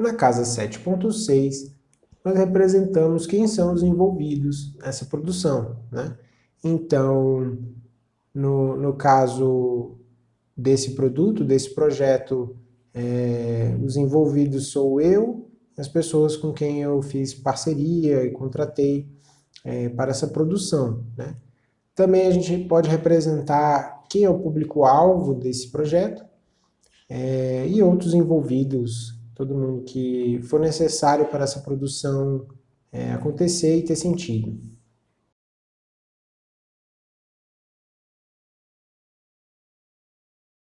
Na casa 7.6, nós representamos quem são os envolvidos nessa produção. Né? Então, no, no caso desse produto, desse projeto, é, os envolvidos sou eu, as pessoas com quem eu fiz parceria e contratei é, para essa produção. Né? Também a gente pode representar quem é o público-alvo desse projeto é, e outros envolvidos, todo mundo que for necessário para essa produção é, acontecer e ter sentido.